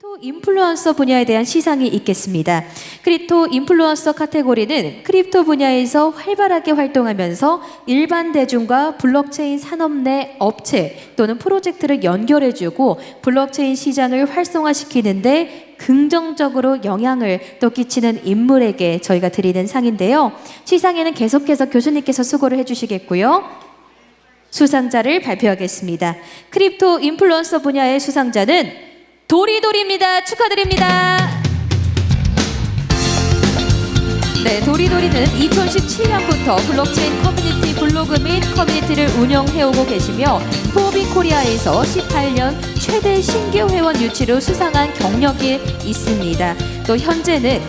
crypto influencer 분야에 대한 시상이 있겠습니다. crypto influencer 카테고리는 crypto 분야에서 활발하게 활동하면서 일반 대중과 블록체인 산업 내 업체 또는 프로젝트를 연결해주고 블록체인 시장을 활성화시키는데 긍정적으로 영향을 또 끼치는 인물에게 저희가 드리는 상인데요. 시상에는 계속해서 교수님께서 수고를 해주시겠고요. 수상자를 발표하겠습니다. crypto influencer 분야의 수상자는 도리도리입니다. 축하드립니다. 네, 도리도리는 2017년부터 블록체인 커뮤니티 블로그 및 커뮤니티를 운영해오고 계시며 포비 코리아에서 18년 최대 신규 회원 유치로 수상한 경력이 있습니다. 또 현재는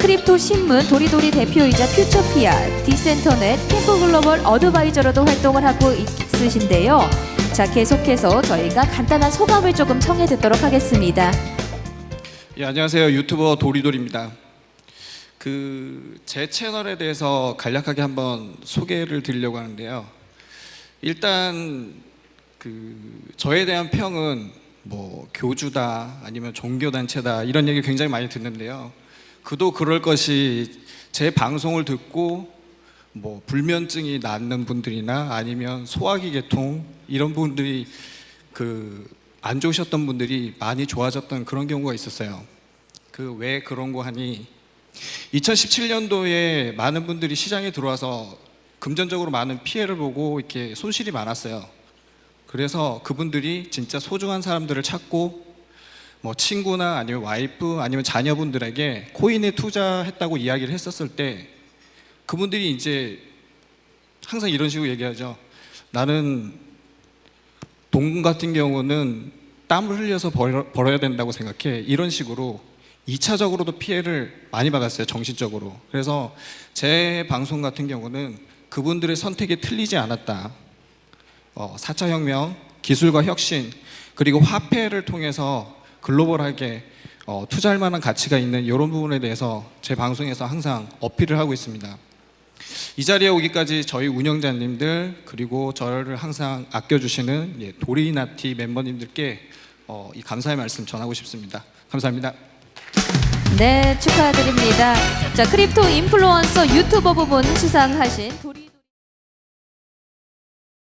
크립토 신문 도리도리 대표이자 퓨처피아, 디센터넷, 캠프 global advisor로도 활동을 하고 있으신데요. 자, 계속해서 저희가 간단한 소감을 조금 청해 듣도록 하겠습니다. 예, 안녕하세요. 유튜버 도리도리입니다. 그 제 채널에 대해서 간략하게 한번 소개를 드리려고 하는데요. 일단 그 저에 대한 평은 뭐 교주다 아니면 종교 단체다 이런 얘기 굉장히 많이 듣는데요. 그도 그럴 것이 제 방송을 듣고 뭐 불면증이 낫는 분들이나 아니면 소화기 계통 이런 분들이 그 안 좋으셨던 분들이 많이 좋아졌던 그런 경우가 있었어요. 그 왜 그런 거 하니 2017년도에 많은 분들이 시장에 들어와서 금전적으로 많은 피해를 보고 이렇게 손실이 많았어요. 그래서 그분들이 진짜 소중한 사람들을 찾고 뭐 친구나 아니면 와이프 아니면 자녀분들에게 코인에 투자했다고 이야기를 했었을 때 그분들이 이제 항상 이런 식으로 얘기하죠. 나는 돈 같은 경우는 땀을 흘려서 벌, 벌어야 된다고 생각해. 이런 식으로 2차적으로도 피해를 많이 받았어요. 정신적으로. 그래서 제 방송 같은 경우는 그분들의 선택이 틀리지 않았다. 어, 4차 혁명, 기술과 혁신, 그리고 화폐를 통해서 글로벌하게 어, 투자할 만한 가치가 있는 이런 부분에 대해서 제 방송에서 항상 어필을 하고 있습니다. 이 자리에 오기까지 저희 운영자님들 그리고 저를 항상 아껴주시는 예, 도리나티 멤버님들께 어, 이 감사의 말씀 전하고 싶습니다. 감사합니다. 네, 축하드립니다. 자, crypto influencer 유튜버 부분 수상하신 도리